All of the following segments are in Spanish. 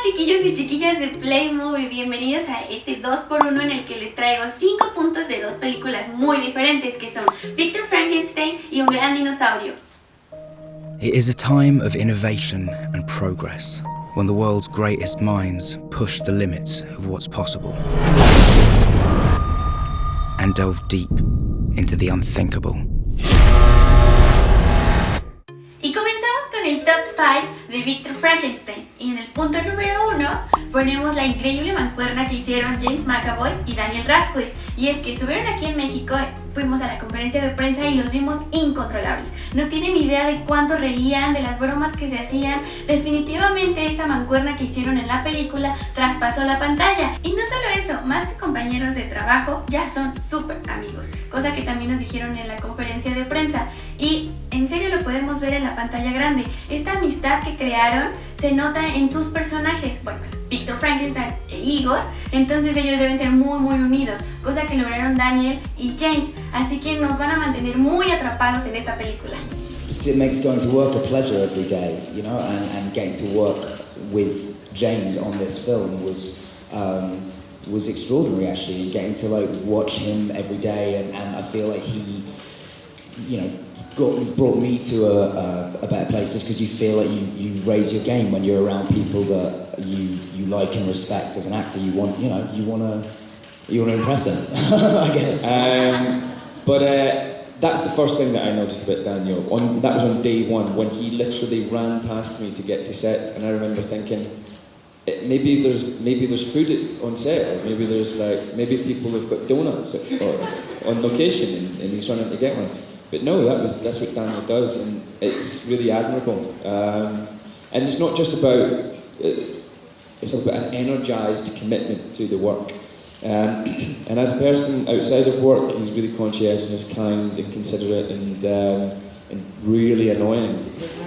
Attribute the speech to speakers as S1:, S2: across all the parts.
S1: chiquillos y chiquillas de Play Movie, bienvenidos a este 2x1 en el que les traigo 5 puntos de dos películas muy diferentes que son Victor Frankenstein y Un Gran Dinosaurio.
S2: It is a time of innovation and progress, when the world's greatest minds push the limits of what's possible and delve deep into the unthinkable.
S1: 5 de Victor Frankenstein. Y en el punto número 1 ponemos la increíble mancuerna que hicieron James McAvoy y Daniel Radcliffe. Y es que estuvieron aquí en México, fuimos a la conferencia de prensa y los vimos incontrolables. No tienen idea de cuánto reían, de las bromas que se hacían. Definitivamente esta mancuerna que hicieron en la película traspasó la pantalla. Y no solo eso, más que compañeros de trabajo, ya son súper amigos. Cosa que también nos dijeron en la conferencia de prensa. Y en serio lo podemos ver en la pantalla grande. Esta amistad que crearon se nota en sus personajes. Bueno, es Victor Frankenstein e Igor. Entonces ellos deben ser muy muy unidos. Cosa que lograron Daniel y James. Así que nos van a mantener muy atrapados en esta película.
S3: It makes going to work a pleasure every day, you know, and, and getting to work with James on this film was um, was extraordinary actually. Getting to like watch him every day, and, and I feel like he, you know, got, brought me to a, a, a better place just because you feel like you, you raise your game when you're around people that you, you like and respect as an actor. You want, you know, you want to you want to impress them, I guess.
S4: Um, but uh, that's the first thing that I noticed about Daniel. On, that was on day one when he literally ran past me to get to set, and I remember thinking, eh, maybe there's maybe there's food on set, or maybe there's like maybe people have got donuts on location, and, and he's running to get one. But no, that was that's what Daniel does, and it's really admirable. Um, and it's not just about uh, it's about an energised commitment to the work. Um, and as a person outside of work, he's really conscientious, kind, and considerate, and um, and really annoying.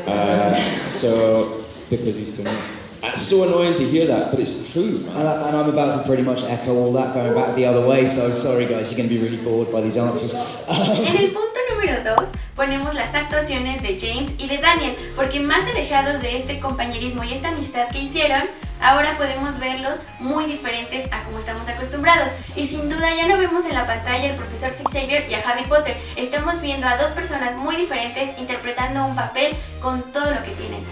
S4: Uh, so because he's so nice. It's so annoying to hear that, but it's true.
S3: And, and I'm about to pretty much echo all that going back the other way. So sorry, guys, you're going to be really bored by these answers.
S1: Número 2 ponemos las actuaciones de James y de Daniel, porque más alejados de este compañerismo y esta amistad que hicieron, ahora podemos verlos muy diferentes a como estamos acostumbrados. Y sin duda ya no vemos en la pantalla al profesor Xavier y a Harry Potter, estamos viendo a dos personas muy diferentes interpretando un papel con todo lo que tienen.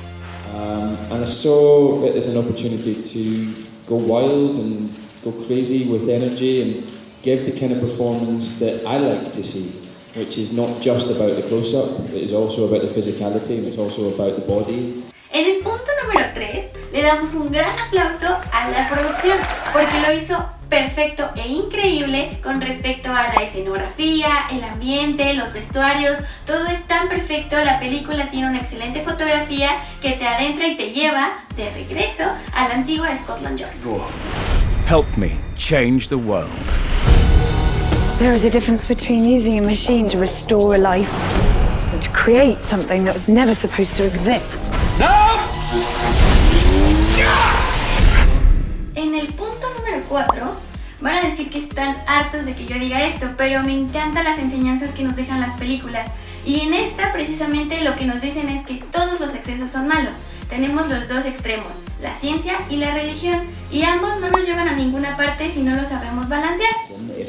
S4: Um, and I saw it as an opportunity to go wild and go crazy with energy and give the kind of performance that I like to see. Which is not just about the close-up, it is also about the physicality and it's also about the body.
S1: En el punto número 3 le damos un gran aplauso a la producción porque lo hizo perfecto e increíble con respecto a la escenografía, el ambiente, los vestuarios, todo es tan perfecto, la película tiene una excelente fotografía que te adentra y te lleva de regreso a la antigua Scotland Yard.
S2: Help me change the world.
S5: There is a difference between using a machine to restore a life and to create something that was never supposed to exist.
S1: En el punto número 4 van a decir que están hartos de que yo diga esto, pero me encantan las enseñanzas que nos dejan las películas. Y en esta precisamente lo que nos dicen es que todos los excesos son malos. Tenemos los dos extremos, la ciencia y la religión, y ambos no nos llevan a ninguna parte si no lo sabemos balancear.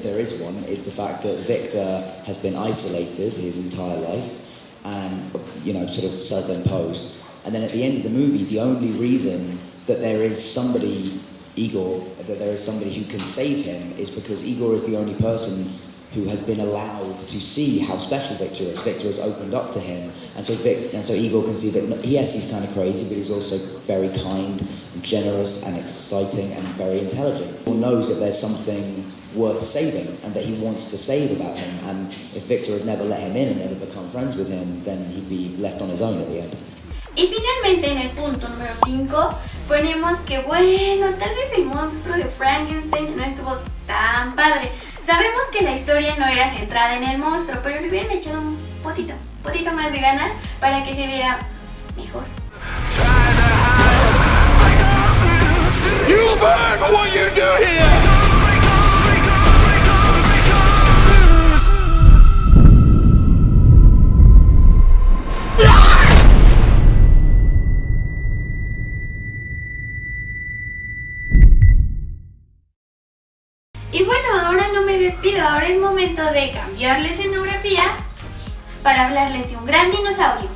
S3: There is one, is the fact that Victor has been isolated his entire life and, you know, sort of self-imposed. And then at the end of the movie, the only reason that there is somebody, Igor, that there is somebody who can save him is because Igor is the only person who has been allowed to see how special Victor is. Victor has opened up to him, and so Vic, and so Igor can see that yes, he's kind of crazy, but he's also very kind, and generous, and exciting, and very intelligent. He knows that there's something worth saving, and that he wants to save about him. And if Victor had never let him in and never become friends with him, then he'd be left on his own at the end.
S1: Y finalmente en el punto número 5 ponemos que bueno, tal vez el monstruo de Frankenstein no estuvo tan padre. Sabemos que la historia no era centrada en el monstruo, pero le hubieran echado un potito, potito más de ganas para que se viera mejor.
S6: You burn what you do here!
S1: Ahora es momento de cambiar la escenografía para hablarles de un gran dinosaurio.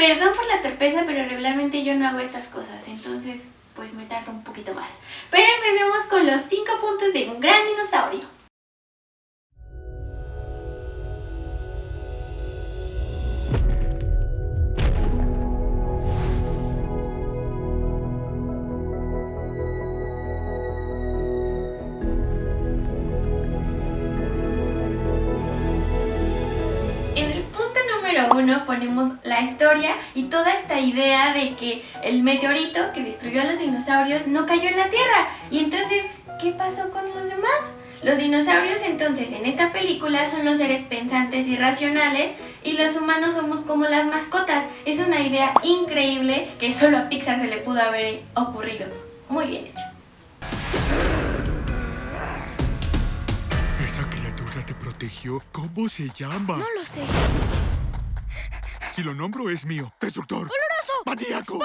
S1: Perdón por la torpeza, pero regularmente yo no hago estas cosas, entonces pues me tardo un poquito más. Pero empecemos con los 5 puntos de un gran dinosaurio. 1 ponemos la historia y toda esta idea de que el meteorito que destruyó a los dinosaurios no cayó en la Tierra. Y entonces, ¿qué pasó con los demás? Los dinosaurios entonces en esta película son los seres pensantes y racionales y los humanos somos como las mascotas. Es una idea increíble que solo a Pixar se le pudo haber ocurrido. Muy bien hecho.
S6: ¿Esa criatura te protegió? ¿Cómo se llama?
S7: No lo sé.
S6: Si lo nombro es mío. ¡Destructor! ¡Oloroso! ¡Maníaco!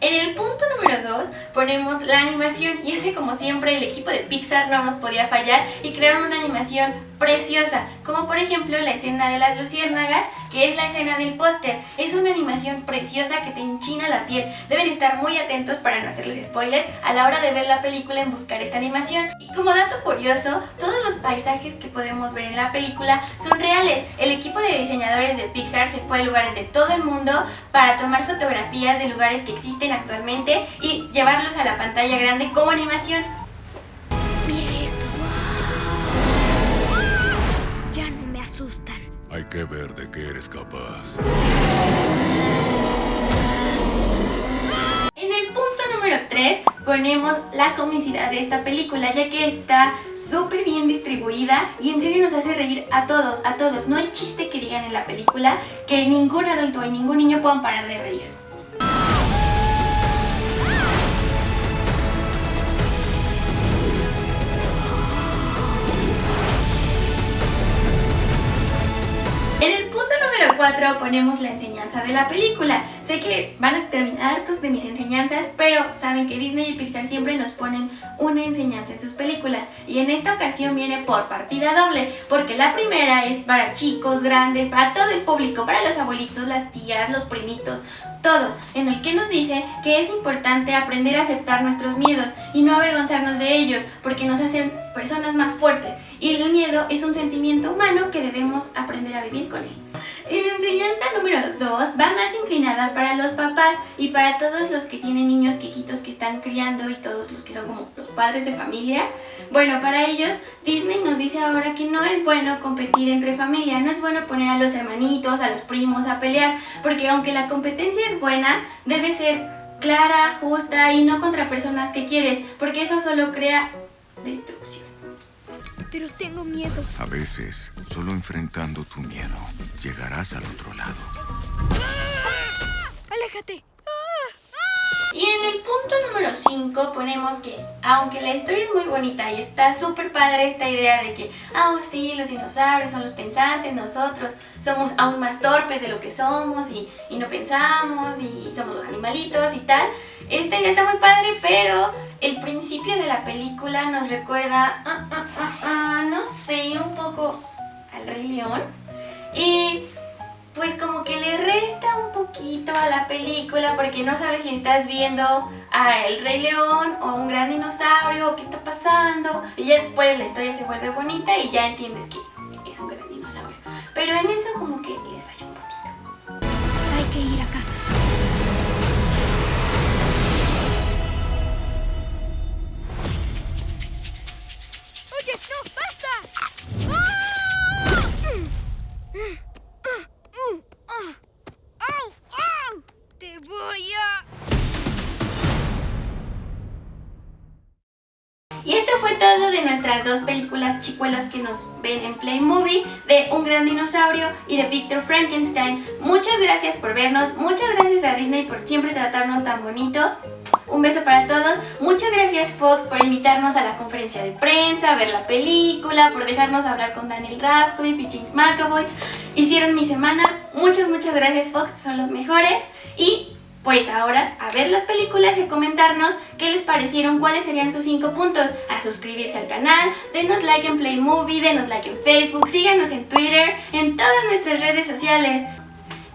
S1: En el punto número 2 ponemos la animación y ese como siempre el equipo de Pixar no nos podía fallar y crearon una animación preciosa, como por ejemplo la escena de las luciérnagas, que es la escena del póster. Es una animación preciosa que te enchina la piel. Deben estar muy atentos para no hacerles spoiler a la hora de ver la película en buscar esta animación. Y como dato curioso, todos los paisajes que podemos ver en la película son reales. El equipo de diseñadores de Pixar se fue a lugares de todo el mundo para tomar fotografías de lugares que existen actualmente y llevarlos a la pantalla grande como animación.
S6: Hay que ver de qué eres capaz.
S1: En el punto número 3 ponemos la comicidad de esta película ya que está súper bien distribuida y en serio nos hace reír a todos, a todos. No hay chiste que digan en la película que ningún adulto y ningún niño puedan parar de reír. 4 ponemos la enseñanza de la película. Sé que van a terminar hartos de mis enseñanzas, pero saben que Disney y Pixar siempre nos ponen una enseñanza en sus películas. Y en esta ocasión viene por partida doble, porque la primera es para chicos, grandes, para todo el público, para los abuelitos, las tías, los primitos, todos, en el que nos dice que es importante aprender a aceptar nuestros miedos y no avergonzarnos de ellos, porque nos hacen personas más fuertes. Y el miedo es un sentimiento humano que debemos aprender a vivir con él. Y la enseñanza número 2 va más inclinada para los papás y para todos los que tienen niños quiquitos que están criando y todos los que son como los padres de familia. Bueno, para ellos Disney nos dice ahora que no es bueno competir entre familia, no es bueno poner a los hermanitos, a los primos a pelear, porque aunque la competencia es buena, debe ser clara, justa y no contra personas que quieres, porque eso solo crea destrucción.
S7: Pero tengo miedo.
S6: A veces, solo enfrentando tu miedo, llegarás al otro lado.
S7: ¡Aléjate!
S1: Y en el punto número 5 ponemos que, aunque la historia es muy bonita y está súper padre esta idea de que, ah, oh, sí, los dinosaurios son los pensantes, nosotros somos aún más torpes de lo que somos y, y no pensamos y somos los animalitos y tal, esta idea está muy padre, pero el principio de la película nos recuerda, ah, ah, ah, ah, no sé, un poco al Rey León. Y pues como que le resta un poquito a la película porque no sabes si estás viendo a El Rey León o un gran dinosaurio o qué está pasando y ya después la historia se vuelve bonita y ya entiendes que es un gran dinosaurio. Pero en eso como que les falla
S7: no, basta. ¡Au! ¡Au! Te voy a...
S1: Y esto fue todo de nuestras dos películas chicuelas que nos ven en Play Movie de Un Gran Dinosaurio y de Victor Frankenstein. Muchas gracias por vernos, muchas gracias a Disney por siempre tratarnos tan bonito. Un beso para todos. Muchas gracias Fox por invitarnos a la conferencia de prensa, a ver la película, por dejarnos hablar con Daniel Radcliffe y James McAvoy. Hicieron mi semana. Muchas, muchas gracias Fox, son los mejores. Y pues ahora a ver las películas y a comentarnos qué les parecieron, cuáles serían sus 5 puntos. A suscribirse al canal, denos like en Play Movie, denos like en Facebook, síganos en Twitter, en todas nuestras redes sociales.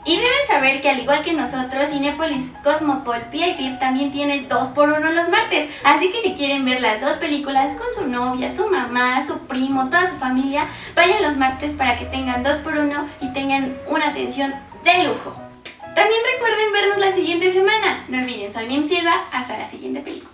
S1: Y deben saber que al igual que nosotros, Cinepolis Cosmopol VIP también tiene 2x1 los martes. Así que si quieren ver las dos películas con su novia, su mamá, su primo, toda su familia, vayan los martes para que tengan 2x1 y tengan una atención de lujo. También recuerden vernos la siguiente semana. No olviden, soy Mim Silva. Hasta la siguiente película.